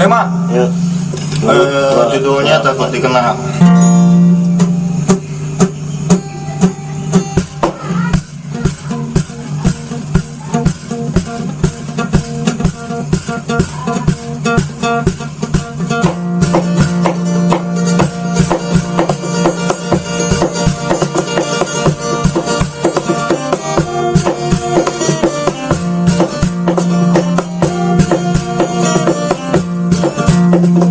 Eh, Mat. Ya. Eh, judulnya takut dikenal. Thank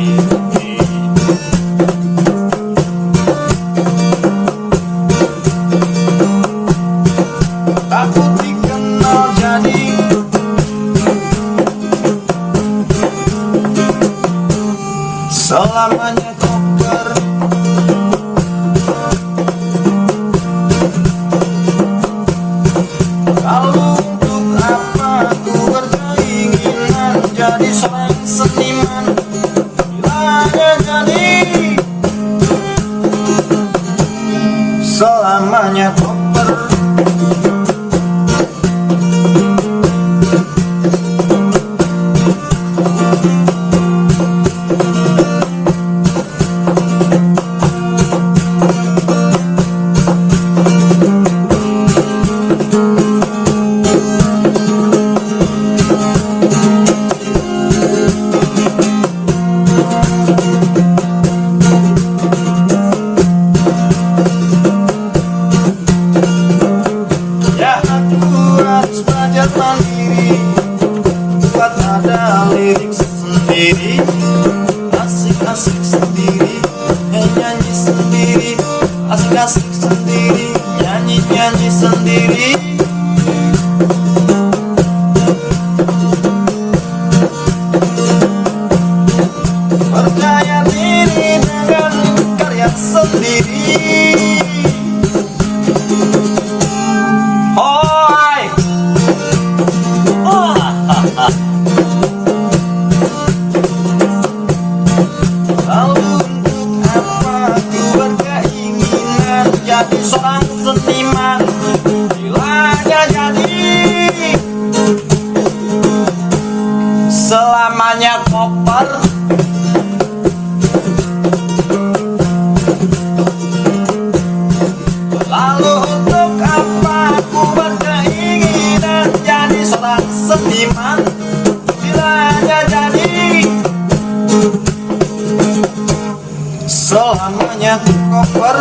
Selamanya koper Lalu untuk apa aku berkeinginan Jadi seorang seniman? Bila hanya jadi. Selamanya koper Asik-asik sendiri. Nyanyi sendiri. Asik-asik sendiri sendiri. Percaya diri dengan karya sendiri. Seorang seniman Koper. Lalu untuk apa aku berkeinginan Jadi seorang seniman? Bila hanya jadi. Selamanya koper